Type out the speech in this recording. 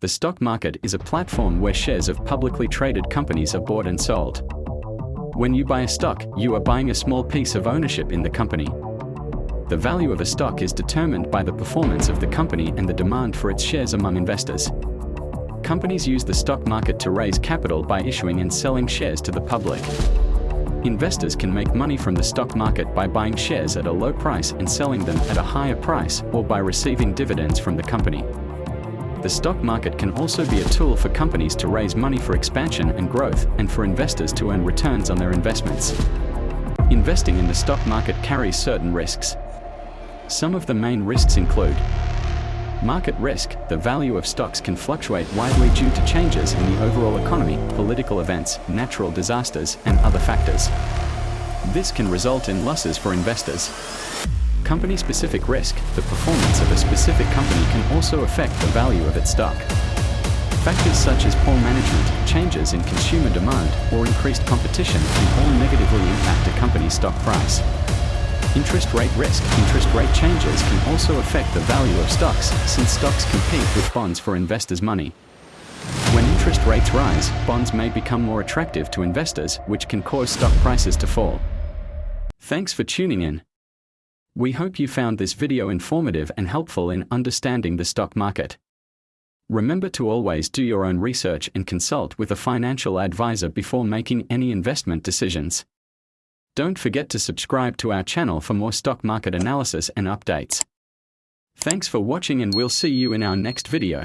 The stock market is a platform where shares of publicly traded companies are bought and sold. When you buy a stock, you are buying a small piece of ownership in the company. The value of a stock is determined by the performance of the company and the demand for its shares among investors. Companies use the stock market to raise capital by issuing and selling shares to the public. Investors can make money from the stock market by buying shares at a low price and selling them at a higher price or by receiving dividends from the company. The stock market can also be a tool for companies to raise money for expansion and growth and for investors to earn returns on their investments. Investing in the stock market carries certain risks. Some of the main risks include Market risk, the value of stocks can fluctuate widely due to changes in the overall economy, political events, natural disasters, and other factors. This can result in losses for investors. Company-specific risk, the performance of a specific company can also affect the value of its stock. Factors such as poor management, changes in consumer demand, or increased competition can all negatively impact a company's stock price. Interest rate risk. Interest rate changes can also affect the value of stocks, since stocks compete with bonds for investors' money. When interest rates rise, bonds may become more attractive to investors, which can cause stock prices to fall. Thanks for tuning in. We hope you found this video informative and helpful in understanding the stock market. Remember to always do your own research and consult with a financial advisor before making any investment decisions. Don't forget to subscribe to our channel for more stock market analysis and updates. Thanks for watching and we'll see you in our next video.